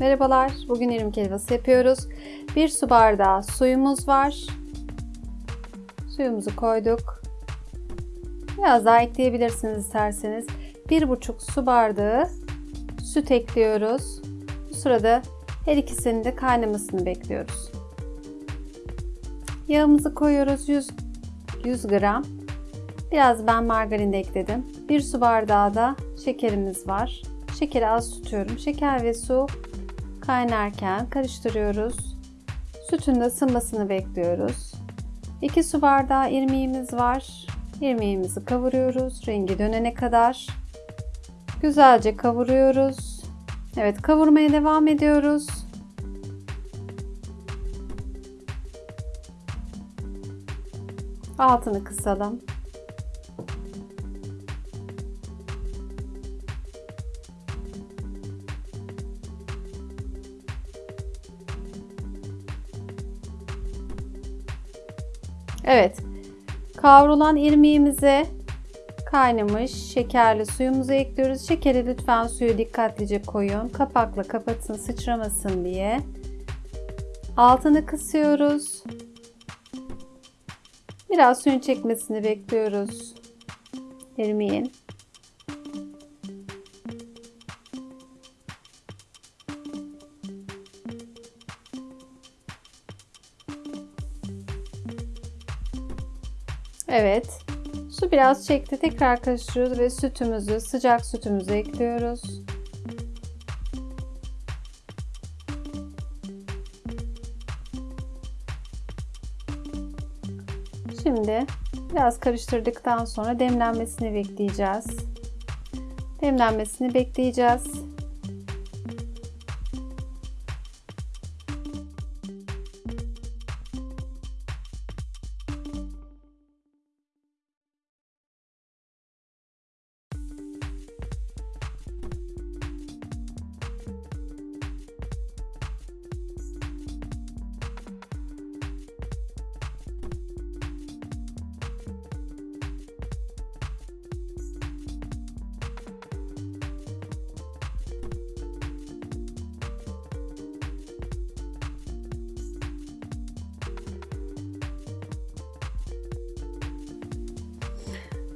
Merhabalar, bugün irmik helvası yapıyoruz. Bir su bardağı suyumuz var. Suyumuzu koyduk. Biraz daha ekleyebilirsiniz isterseniz. Bir buçuk su bardağı süt ekliyoruz. Bu sırada her ikisinin de kaynamasını bekliyoruz. Yağımızı koyuyoruz 100, 100 gram. Biraz ben margarin de ekledim. Bir su bardağı da şekerimiz var. Şekeri az tutuyorum. Şeker ve su kaynarken karıştırıyoruz. Sütün de ısınmasını bekliyoruz. 2 su bardağı irmiğimiz var. İrmiğimizi kavuruyoruz rengi dönene kadar. Güzelce kavuruyoruz. Evet kavurmaya devam ediyoruz. Altını kısalım. Evet. Kavrulan irmiğimize kaynamış şekerli suyumuzu ekliyoruz. Şekeri lütfen suyu dikkatlice koyun. Kapakla kapatın sıçramasın diye. Altını kısıyoruz. Biraz suyun çekmesini bekliyoruz. İrmiğin. Evet. Su biraz çekti. Tekrar karıştırıyoruz ve sütümüzü, sıcak sütümüzü ekliyoruz. Şimdi biraz karıştırdıktan sonra demlenmesini bekleyeceğiz. Demlenmesini bekleyeceğiz.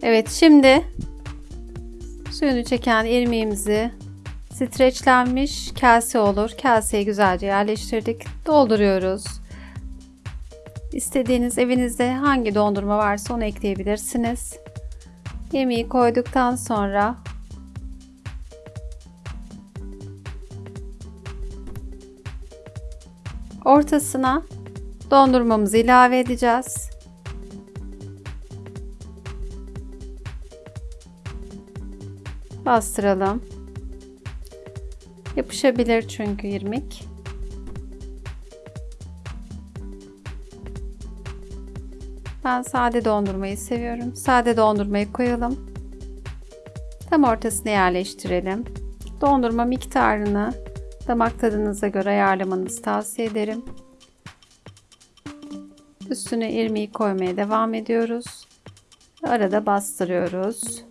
Evet şimdi suyunu çeken irmiğimizi streçlenmiş kase olur. Kaseye güzelce yerleştirdik. Dolduruyoruz. İstediğiniz evinizde hangi dondurma varsa onu ekleyebilirsiniz. Irmiği koyduktan sonra ortasına dondurmamızı ilave edeceğiz. Bastıralım. Yapışabilir çünkü irmik. Ben sade dondurmayı seviyorum. Sade dondurmayı koyalım. Tam ortasına yerleştirelim. Dondurma miktarını damak tadınıza göre ayarlamanızı tavsiye ederim. Üstüne irmiği koymaya devam ediyoruz. Arada bastırıyoruz.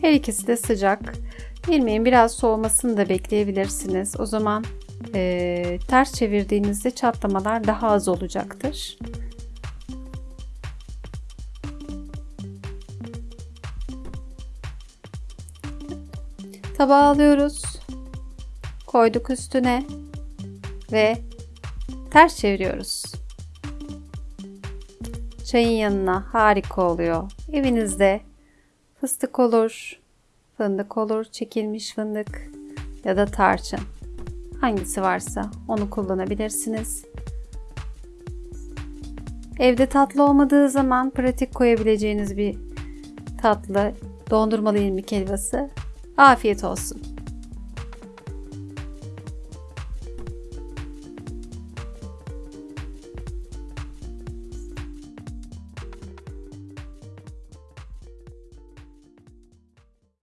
Her ikisi de sıcak. İrmiğin biraz soğumasını da bekleyebilirsiniz. O zaman e, ters çevirdiğinizde çatlamalar daha az olacaktır. Tabağa alıyoruz. Koyduk üstüne ve ters çeviriyoruz. Çayın yanına harika oluyor. Evinizde Fıstık olur, fındık olur, çekilmiş fındık ya da tarçın. Hangisi varsa onu kullanabilirsiniz. Evde tatlı olmadığı zaman pratik koyabileceğiniz bir tatlı dondurmalı irmik helvası. Afiyet olsun.